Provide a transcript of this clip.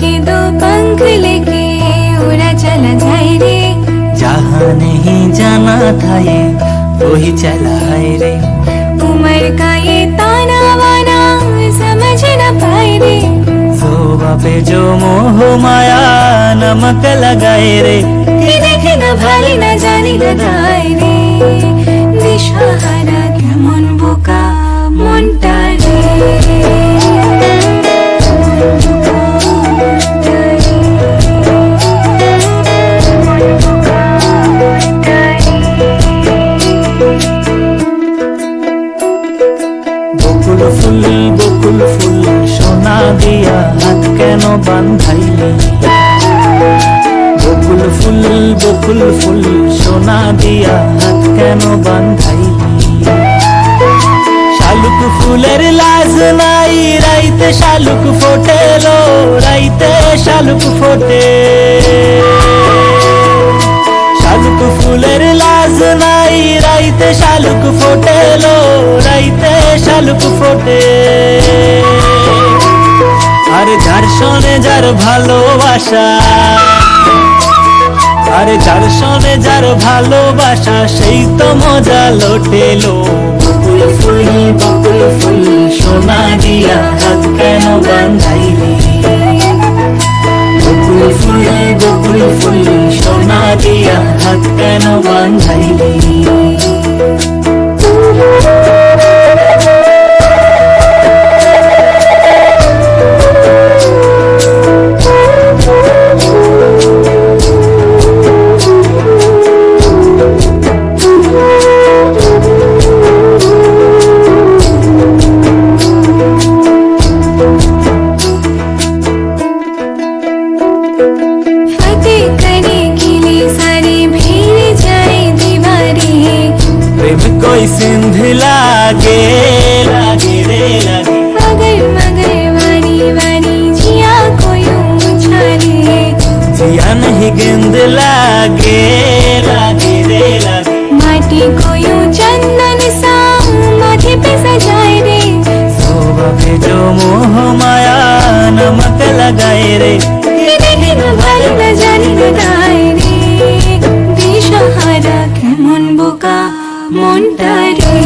के दो पंख लेके उड़ा चला जाए रे जहाँ नहीं जाना था ये वही चला है रे उम्र का ये ताना वाना समझ न पाए रे शोभा पे जो मोह माया नमक लगाए रे देखे न भाई न जाने न जाए रे दिशा দিয়া হাত কেন বান্ধাইলি? বকুল ফুল বকুল ফুল, সোনা দিয়া হাত কেন বান্ধাইলি? শালুক ফুলের লাজ নাই, রাইতে শালুক ফোটেলো, রাইতে শালুক ফোটে। শালুক ফুলের লাজ নাই, রাইতে শালুক ফোটেলো, রাইতে শালুক ফোটে। শোনে যার ভালোবাসা। আর যার শোনে যার ভালোবাসা, সেই তো মজা লোটেলো। বকুল ফুল বকুল ফুল, সোনা দিয়া হাত কেন বান্ধাইলি? বকুল ফুল বকুল ফুল, সোনা দিয়া হাত কেন বান্ধাইলি? कोई सिंध लागे लागे रे लागे। मगर मगर वारी वारी जिया को यूँ उछाले। जिया नहीं गेंद लागे। लागे रे लागे। माटी को यूँ चंदन सा माथे पे सजाए रे। शोभा पे जो मोह माया नमक लगाए रे। মনটা রে